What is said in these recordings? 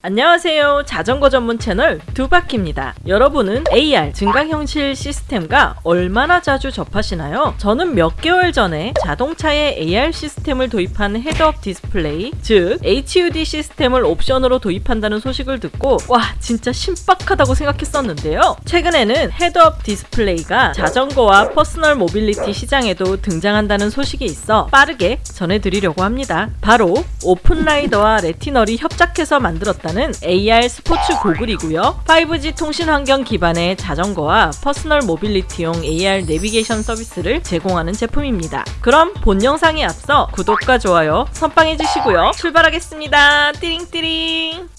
안녕하세요. 자전거 전문 채널 두바키입니다. 여러분은 AR 증강현실 시스템과 얼마나 자주 접하시나요? 저는 몇 개월 전에 자동차에 AR 시스템을 도입한 head-up display, 즉 HUD 시스템을 옵션으로 도입한다는 소식을 듣고 와 진짜 신박하다고 생각했었는데요. 최근에는 head-up display가 자전거와 personal mobility 시장에도 등장한다는 소식이 있어 빠르게 전해드리려고 합니다. 바로 오픈라이더와 레티널이 합작해서 만들었다 는 AR 스포츠 고글이고요. 5G 통신 환경 기반의 자전거와 personal mobility용 AR 내비게이션 서비스를 제공하는 제품입니다. 그럼 본 영상에 앞서 구독과 좋아요 선빵해 주시고요. 출발하겠습니다. 띠링띠링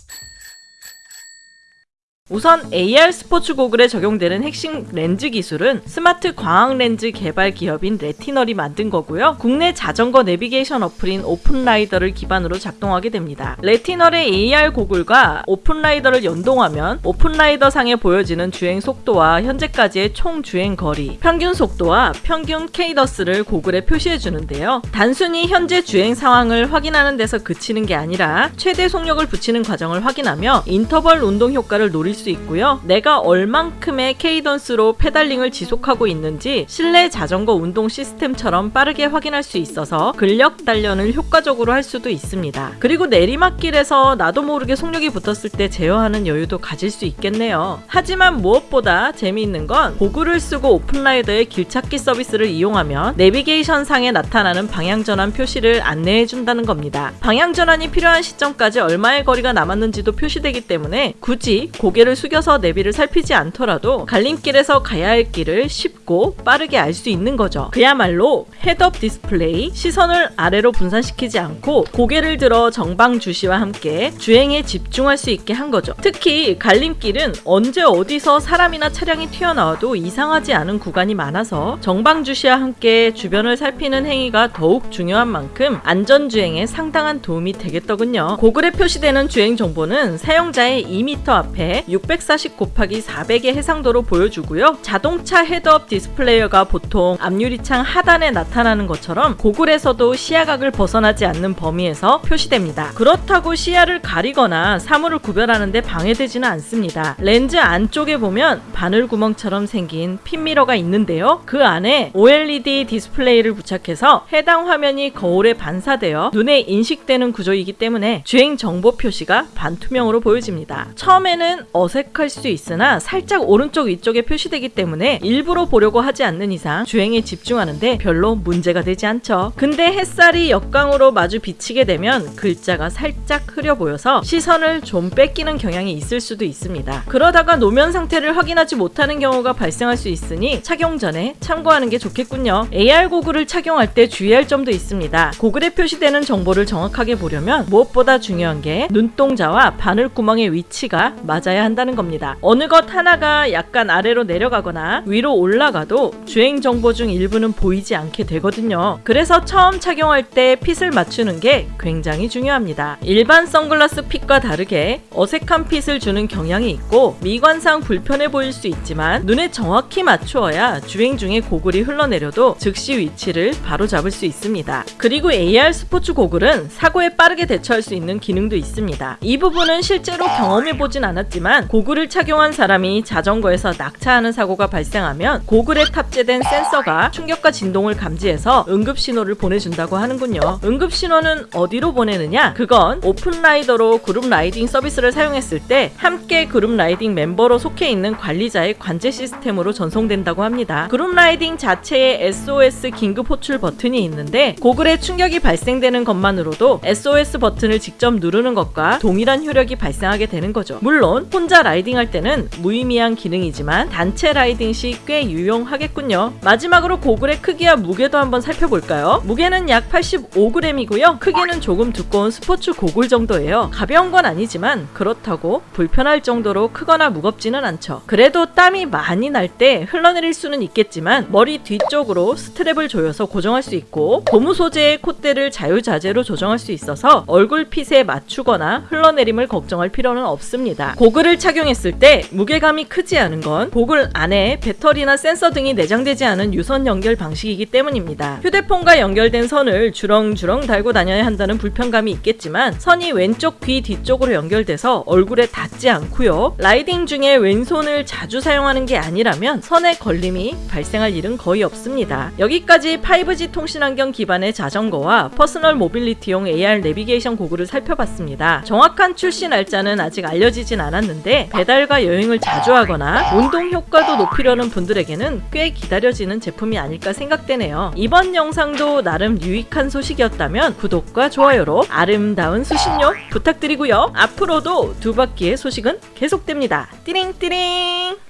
우선 AR 스포츠 고글에 적용되는 핵심 렌즈 기술은 스마트 광학 렌즈 개발 기업인 레티널이 만든 거고요. 국내 자전거 내비게이션 어플인 오픈라이더를 기반으로 작동하게 됩니다. 레티널의 AR 고글과 오픈라이더를 연동하면 오픈라이더 상에 보여지는 주행 속도와 현재까지의 총 주행 거리, 평균 속도와 평균 cadence를 고글에 표시해 주는데요. 단순히 현재 주행 상황을 확인하는 데서 그치는 게 아니라 최대 속력을 붙이는 과정을 확인하며 인터벌 운동 효과를 노릴 수 있고요. 내가 얼만큼의 cadence로 pedaling을 지속하고 있는지 실내 자전거 운동 시스템처럼 빠르게 확인할 수 있어서 근력 단련을 효과적으로 할 수도 있습니다. 그리고 내리막길에서 나도 모르게 속력이 붙었을 때 제어하는 여유도 가질 수 있겠네요. 하지만 무엇보다 재미있는 건 고글을 쓰고 오픈라이더의 길찾기 서비스를 이용하면 내비게이션 상에 나타나는 방향전환 표시를 안내해 준다는 겁니다. 방향전환이 필요한 시점까지 얼마의 거리가 남았는지도 표시되기 때문에 굳이 고개를 고개를 숙여서 내비를 살피지 않더라도 갈림길에서 가야 할 길을 쉽고 빠르게 알 수 있는 거죠. 그야말로 head-up display, 시선을 아래로 분산시키지 않고 고개를 들어 전방 주시와 함께 주행에 집중할 수 있게 한 거죠. 특히 갈림길은 언제 어디서 사람이나 차량이 튀어나와도 이상하지 않은 구간이 많아서 전방 주시와 함께 주변을 살피는 행위가 더욱 중요한 만큼 안전주행에 상당한 도움이 되겠더군요. 고글에 표시되는 주행 정보는 사용자의 2m 앞에 640 곱하기 400의 해상도로 보여주고요. 자동차 head-up display가 보통 앞유리창 하단에 나타나는 것처럼 고글에서도 시야각을 벗어나지 않는 범위에서 표시됩니다. 그렇다고 시야를 가리거나 사물을 구별하는데 방해되지는 않습니다. 렌즈 안쪽에 보면 바늘 구멍처럼 생긴 핀미러가 있는데요. 그 안에 OLED 디스플레이를 부착해서 해당 화면이 거울에 반사되어 눈에 인식되는 구조이기 때문에 주행 정보 표시가 반투명으로 보여집니다. 처음에는 어색할 수 있으나 살짝 오른쪽 위쪽에 표시되기 때문에 일부러 보려고 하지 않는 이상 주행에 집중하는데 별로 문제가 되지 않죠. 근데 햇살이 역광으로 마주 비치게 되면 글자가 살짝 흐려 보여서 시선을 좀 뺏기는 경향이 있을 수도 있습니다. 그러다가 노면 상태를 확인하지 못하는 경우가 발생할 수 있으니 착용 전에 참고하는 게 좋겠군요. AR 고글을 착용할 때 주의할 점도 있습니다. 고글에 표시되는 정보를 정확하게 보려면 무엇보다 중요한 게 눈동자와 바늘구멍의 위치가 맞아야 한다는 겁니다. 어느 것 하나가 약간 아래로 내려가거나 위로 올라가도 주행 정보 중 일부는 보이지 않게 되거든요. 그래서 처음 착용할 때 핏을 맞추는 게 굉장히 중요합니다. 일반 선글라스 핏과 다르게 어색한 핏을 주는 경향이 있고 미관상 불편해 보일 수 있지만 눈에 정확히 맞추어야 주행 중에 고글이 흘러내려도 즉시 위치를 바로 잡을 수 있습니다. 그리고 AR 스포츠 고글은 사고에 빠르게 대처할 수 있는 기능도 있습니다. 이 부분은 실제로 경험해 보진 않았지만 하지만 고글을 착용한 사람이 자전거에서 낙차하는 사고가 발생하면 고글에 탑재된 센서가 충격과 진동을 감지해서 응급신호를 보내준다고 하는군요. 응급신호는 어디로 보내느냐? 그건 오픈라이더로 group riding 서비스를 사용했을 때 함께 group riding 멤버로 속해 있는 관리자의 관제 시스템으로 전송된다고 합니다. group riding 자체에 SOS 긴급 호출 버튼이 있는데 고글에 충격이 발생되는 것만으로도 SOS 버튼을 직접 누르는 것과 동일한 효력이 발생하게 되는 거죠. 물론 혼자 riding할 때는 무의미한 기능이지만 단체 riding 시 꽤 유용하겠군요. 마지막으로 고글의 크기와 무게도 한번 살펴볼까요? 무게는 약 85g이고요. 크기는 조금 두꺼운 스포츠 고글 정도예요. 가벼운 건 아니지만 그렇다고 불편할 정도로 크거나 무겁지는 않죠. 그래도 땀이 많이 날 때 흘러내릴 수는 있겠지만 머리 뒤쪽으로 스트랩을 조여서 고정할 수 있고 고무 소재의 콧대를 자유자재로 조정할 수 있어서 얼굴 fit에 맞추거나 흘러내림을 걱정할 필요는 없습니다. 고글을 착용했을 때 무게감이 크지 않은 건 고글 안에 배터리나 센서 등이 내장되지 않은 유선 연결 방식이기 때문입니다. 휴대폰과 연결된 선을 주렁주렁 달고 다녀야 한다는 불편감이 있겠지만 선이 왼쪽 귀 뒤쪽으로 연결돼서 얼굴에 닿지 않고요. riding 중에 왼손을 자주 사용하는 게 아니라면 선에 걸림이 발생할 일은 거의 없습니다. 여기까지 5G 통신 환경 기반의 자전거와 personal mobility용 AR 내비게이션 고글을 살펴봤습니다. 정확한 출시 날짜는 아직 알려지진 않았 는데 배달과 여행을 자주 하거나 운동 효과도 높이려는 분들에게는 꽤 기다려지는 제품이 아닐까 생각되네요. 이번 영상도 나름 유익한 소식이었다면 구독과 좋아요로 아름다운 수신료 부탁드리고요. 앞으로도 두 바퀴의 소식은 계속됩니다. 띠링띠링!